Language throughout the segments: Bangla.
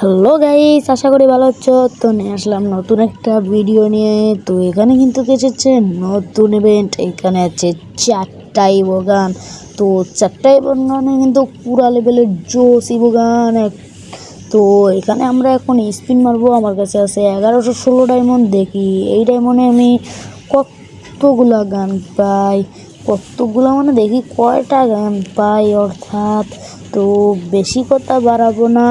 হ্যালো গাইস আশা করি ভালো আছো। তো নিয়ে আসলাম নতুন একটা ভিডিও নিয়ে। তো এখানে কিন্তু এসেছে? নতুন ইভেন্ট এখানে আছে চারটাই বগান। তো চারটাই বগানে কিন্তু পুরা লেভেলের জোস বগান। তো এখানে আমরা এখন স্পিন মারবো। আমার কাছে আছে এগারোশো ষোলো ডায়মন্ড দেখি এই ডায়মন্ডে আমি কতগুলা গান পাই? কতগুলো মানে দেখি কয়টা গান পাই অর্থাৎ তো বেশি কথা বাড়াবো না।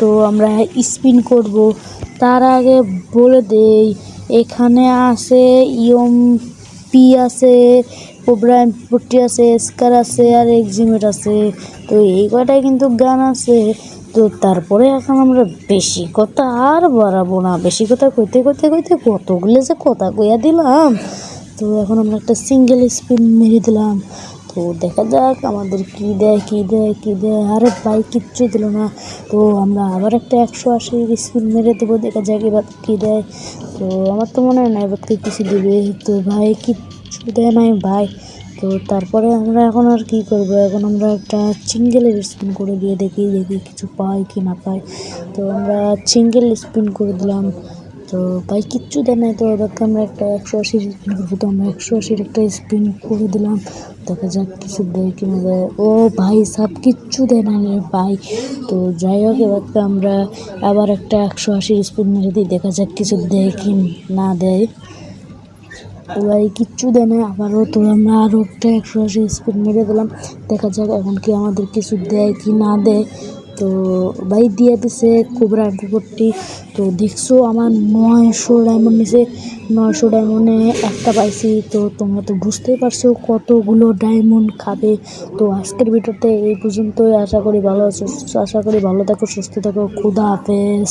তো আমরা স্পিন করব। তার আগে বলে দেই, এখানে আছে ইয়ম পি আছে ওব্রাইন পট্টি আছে স্কার আছে আর এক্সিমেট আছে। তো এই কয়টাই কিন্তু গান আছে। তো তারপরে এখন আমরা বেশি কথা আর বাড়াবো না। বেশি কথা কইতে কইতে কইতে কতগুলো যে কথা কইয়া দিলাম। তো এখন আমরা একটা সিঙ্গেল স্পিন মেরে দিলাম। তো দেখা যাক আমাদের কি দেয় কি দেয় কি দেয়। আরে ভাই, কিচ্ছু দিল না। তো আমরা আবার একটা একশো আশি স্পিন মেরে দেবো, দেখা যাক এবার কি দেয়। তো আমার তো মনে হয় না এবার থেকে কিছু দেবে। তো ভাই, কিচ্ছু দেয় নাই ভাই। তো তারপরে আমরা এখন আর কি করব? এখন আমরা একটা সিঙ্গেলের স্পিন করে দিয়ে দেখি দেখি কিছু পাই কি না পাই তো আমরা সিঙ্গেল স্পিন করে দিলাম। তো ভাই, কিচ্ছু দেয় নাই তো। এবার আমরা একটা একশো আশির স্পিন তো আমরা একশো আশির একটা স্পিন করে দিলাম। দেখা যাক কিছু দেয় কি না দেয় ও ভাই, সব কিচ্ছু দেয় না রে ভাই। তো যাই হোক, এবার তো আমরা আবার একটা একশো আশির স্পিন মেরে দিই। দেখা যাক কিছু দেয় কি না দেয়। ভাই, কিচ্ছু দেয় না আবারও তো আমরা আরও একটা একশো আশি স্পিন মেরে দিলাম। দেখা যাক এখন কি আমাদের কিছু দেয় কি না দেয়। তো ভাই দিয়ে দিছে কোবরা ফোরটি তো দেখছ আমার নয়শো ডায়মন্ড নিছে। নয়শো ডায়মন্ডে একটা পাইছি। তো তোমরা তো বুঝতেই পারছ কতগুলো ডায়মন্ড খাবে। তো আজকের ভিডিওতে এই পর্যন্তই। আশা করি ভালো আশা করি ভালো থাকো, সুস্থ থাকো। খুদা হাফেজ।